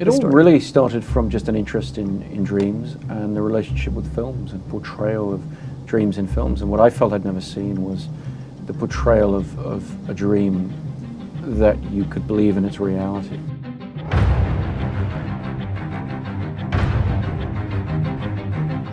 It all really started from just an interest in, in dreams and the relationship with films and portrayal of dreams in films. And what I felt I'd never seen was the portrayal of, of a dream that you could believe in its reality.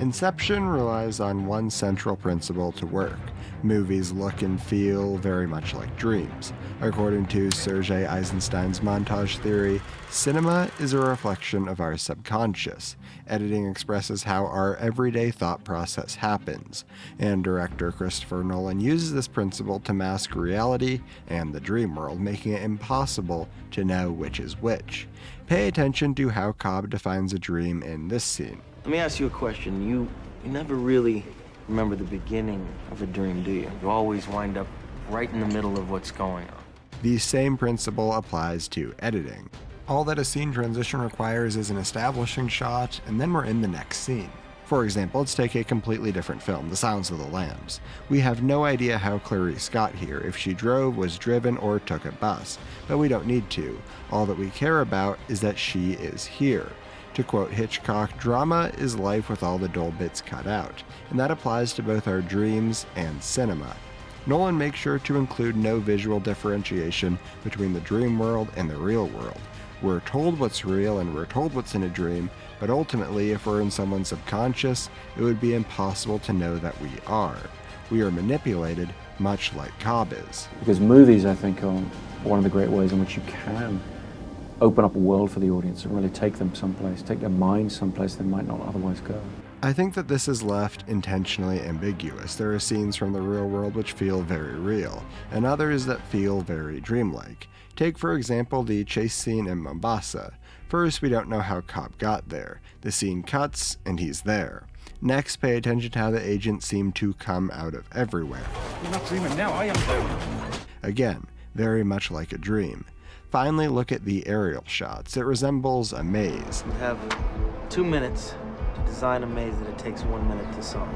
Inception relies on one central principle to work. Movies look and feel very much like dreams. According to Sergei Eisenstein's montage theory, cinema is a reflection of our subconscious. Editing expresses how our everyday thought process happens, and director Christopher Nolan uses this principle to mask reality and the dream world, making it impossible to know which is which. Pay attention to how Cobb defines a dream in this scene. Let me ask you a question. You, you never really remember the beginning of a dream, do you? You always wind up right in the middle of what's going on. The same principle applies to editing. All that a scene transition requires is an establishing shot, and then we're in the next scene. For example, let's take a completely different film, The Silence of the Lambs. We have no idea how Clarice got here, if she drove, was driven, or took a bus, but we don't need to. All that we care about is that she is here. To quote Hitchcock, drama is life with all the dull bits cut out, and that applies to both our dreams and cinema. Nolan makes sure to include no visual differentiation between the dream world and the real world. We're told what's real and we're told what's in a dream, but ultimately, if we're in someone's subconscious, it would be impossible to know that we are. We are manipulated, much like Cobb is. Because movies, I think, are one of the great ways in which you can open up a world for the audience and really take them someplace, take their minds someplace they might not otherwise go. I think that this is left intentionally ambiguous. There are scenes from the real world which feel very real, and others that feel very dreamlike. Take, for example, the chase scene in Mombasa. First, we don't know how Cobb got there. The scene cuts, and he's there. Next, pay attention to how the agents seem to come out of everywhere. You're not dreaming now, I am. Again, very much like a dream. Finally, look at the aerial shots. It resembles a maze. You have two minutes to design a maze that it takes one minute to solve.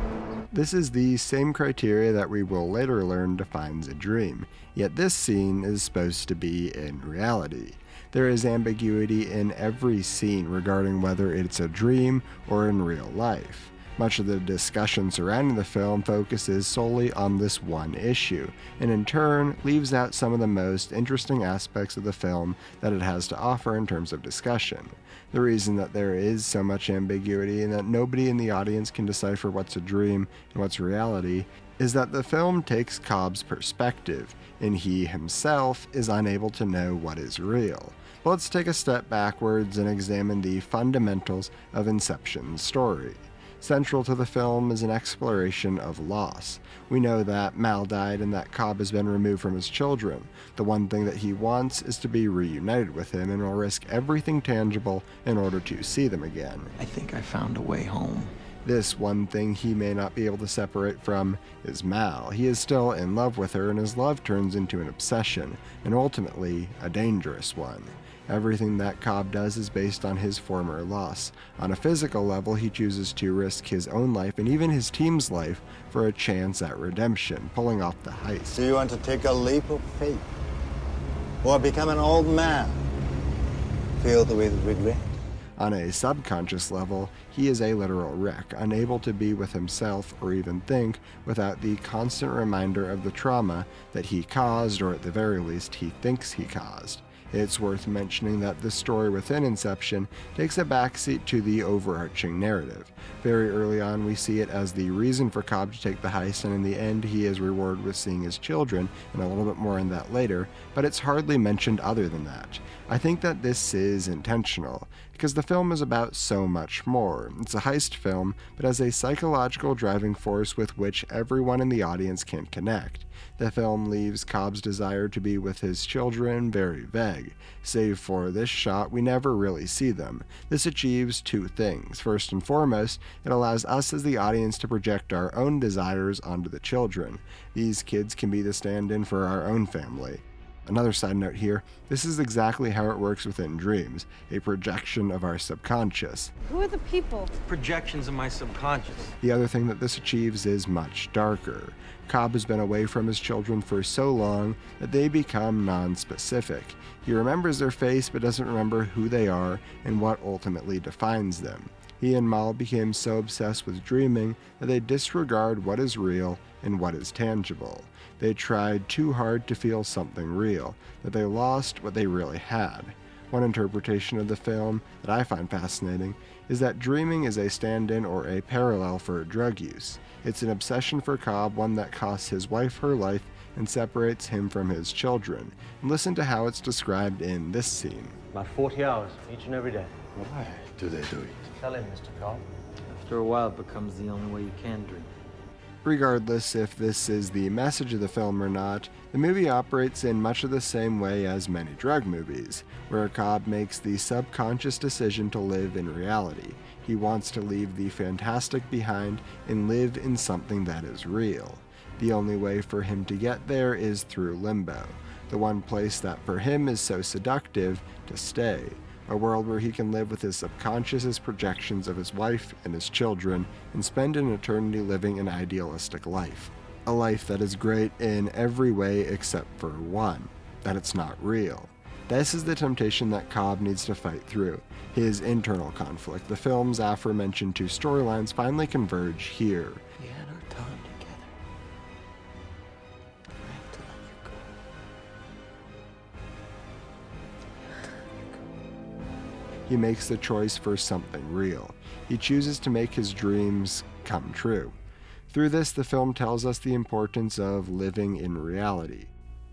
This is the same criteria that we will later learn defines a dream, yet this scene is supposed to be in reality. There is ambiguity in every scene regarding whether it's a dream or in real life. Much of the discussion surrounding the film focuses solely on this one issue, and in turn leaves out some of the most interesting aspects of the film that it has to offer in terms of discussion. The reason that there is so much ambiguity and that nobody in the audience can decipher what's a dream and what's reality is that the film takes Cobb's perspective, and he himself is unable to know what is real. But let's take a step backwards and examine the fundamentals of Inception's story. Central to the film is an exploration of loss. We know that Mal died and that Cobb has been removed from his children. The one thing that he wants is to be reunited with him and will risk everything tangible in order to see them again. I think I found a way home. This one thing he may not be able to separate from is Mal. He is still in love with her, and his love turns into an obsession, and ultimately, a dangerous one. Everything that Cobb does is based on his former loss. On a physical level, he chooses to risk his own life and even his team's life for a chance at redemption, pulling off the heist. Do you want to take a leap of faith? Or become an old man? Filled with regret? On a subconscious level, he is a literal wreck, unable to be with himself or even think without the constant reminder of the trauma that he caused, or at the very least, he thinks he caused. It's worth mentioning that the story within Inception takes a backseat to the overarching narrative. Very early on, we see it as the reason for Cobb to take the heist, and in the end, he is rewarded with seeing his children, and a little bit more on that later, but it's hardly mentioned other than that. I think that this is intentional, because the film is about so much more. It's a heist film, but has a psychological driving force with which everyone in the audience can connect. The film leaves Cobb's desire to be with his children very vague. Save for this shot, we never really see them. This achieves two things. First and foremost, it allows us as the audience to project our own desires onto the children. These kids can be the stand in for our own family. Another side note here this is exactly how it works within dreams a projection of our subconscious. Who are the people? Projections of my subconscious. The other thing that this achieves is much darker. Cobb has been away from his children for so long that they become non-specific. He remembers their face but doesn't remember who they are and what ultimately defines them. He and Mal became so obsessed with dreaming that they disregard what is real and what is tangible. They tried too hard to feel something real, that they lost what they really had. One interpretation of the film that I find fascinating is that dreaming is a stand in or a parallel for drug use. It's an obsession for Cobb, one that costs his wife her life and separates him from his children. And listen to how it's described in this scene. About 40 hours each and every day. Why do they do it? Tell him, Mr. Cobb. After a while, it becomes the only way you can dream. Regardless if this is the message of the film or not, the movie operates in much of the same way as many drug movies, where Cobb makes the subconscious decision to live in reality. He wants to leave the fantastic behind and live in something that is real. The only way for him to get there is through limbo, the one place that for him is so seductive to stay a world where he can live with his subconscious projections of his wife and his children and spend an eternity living an idealistic life. A life that is great in every way except for one, that it's not real. This is the temptation that Cobb needs to fight through, his internal conflict. The film's aforementioned two storylines finally converge here. He makes the choice for something real. He chooses to make his dreams come true. Through this, the film tells us the importance of living in reality.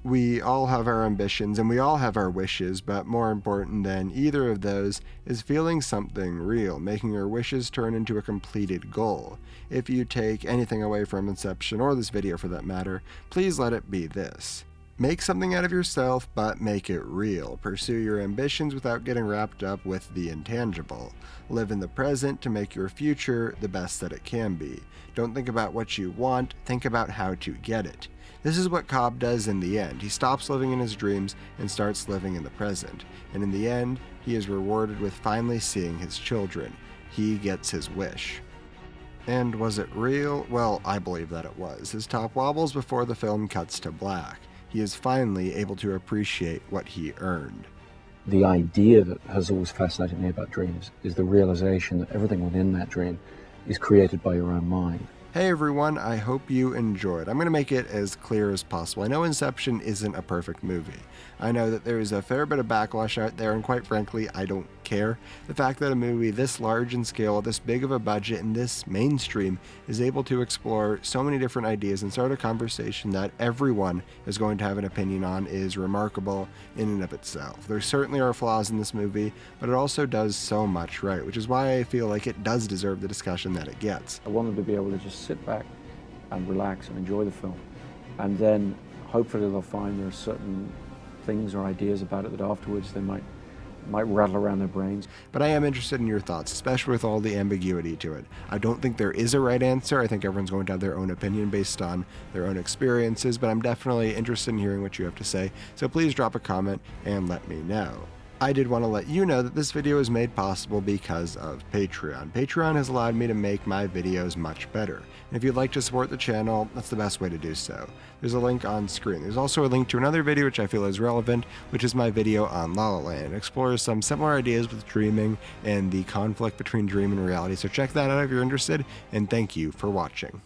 We all have our ambitions and we all have our wishes, but more important than either of those is feeling something real, making our wishes turn into a completed goal. If you take anything away from Inception, or this video for that matter, please let it be this. Make something out of yourself, but make it real. Pursue your ambitions without getting wrapped up with the intangible. Live in the present to make your future the best that it can be. Don't think about what you want, think about how to get it. This is what Cobb does in the end. He stops living in his dreams and starts living in the present. And in the end, he is rewarded with finally seeing his children. He gets his wish. And was it real? Well, I believe that it was. His top wobbles before the film cuts to black. He is finally able to appreciate what he earned. The idea that has always fascinated me about dreams is the realization that everything within that dream is created by your own mind. Hey everyone, I hope you enjoyed. I'm going to make it as clear as possible. I know Inception isn't a perfect movie. I know that there is a fair bit of backlash out there, and quite frankly, I don't care. The fact that a movie this large in scale, this big of a budget, and this mainstream is able to explore so many different ideas and start a conversation that everyone is going to have an opinion on is remarkable in and of itself. There certainly are flaws in this movie, but it also does so much right, which is why I feel like it does deserve the discussion that it gets. I want them to be able to sit back and relax and enjoy the film. And then hopefully they'll find there are certain things or ideas about it that afterwards they might might rattle around their brains. But I am interested in your thoughts, especially with all the ambiguity to it. I don't think there is a right answer. I think everyone's going to have their own opinion based on their own experiences, but I'm definitely interested in hearing what you have to say. So please drop a comment and let me know. I did want to let you know that this video is made possible because of Patreon. Patreon has allowed me to make my videos much better. And if you'd like to support the channel, that's the best way to do so. There's a link on screen. There's also a link to another video which I feel is relevant, which is my video on La La Land. It explores some similar ideas with dreaming and the conflict between dream and reality. So check that out if you're interested, and thank you for watching.